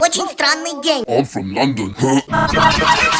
Очень странный день. I'm from London.